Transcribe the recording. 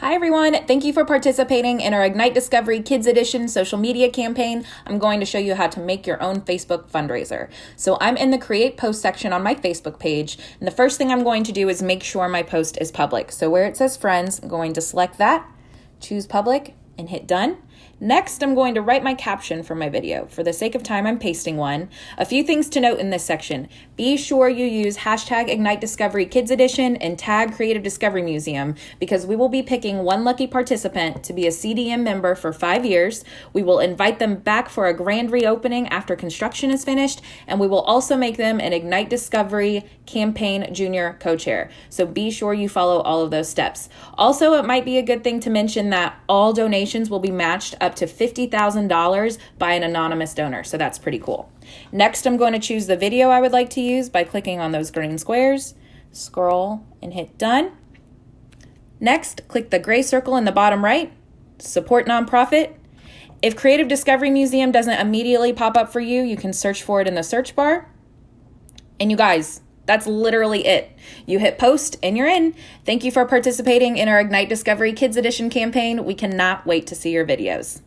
Hi, everyone. Thank you for participating in our Ignite Discovery Kids Edition social media campaign. I'm going to show you how to make your own Facebook fundraiser. So I'm in the Create Post section on my Facebook page, and the first thing I'm going to do is make sure my post is public. So where it says Friends, I'm going to select that, choose Public, and hit Done. Next, I'm going to write my caption for my video. For the sake of time, I'm pasting one. A few things to note in this section. Be sure you use hashtag Ignite Discovery Kids Edition and tag Creative Discovery Museum because we will be picking one lucky participant to be a CDM member for five years. We will invite them back for a grand reopening after construction is finished, and we will also make them an Ignite Discovery Campaign Junior co-chair. So be sure you follow all of those steps. Also, it might be a good thing to mention that all donations will be matched up up to $50,000 by an anonymous donor. So that's pretty cool. Next, I'm going to choose the video I would like to use by clicking on those green squares, scroll and hit done. Next, click the gray circle in the bottom right, support nonprofit. If Creative Discovery Museum doesn't immediately pop up for you, you can search for it in the search bar. And you guys, that's literally it. You hit post and you're in. Thank you for participating in our Ignite Discovery Kids Edition campaign. We cannot wait to see your videos.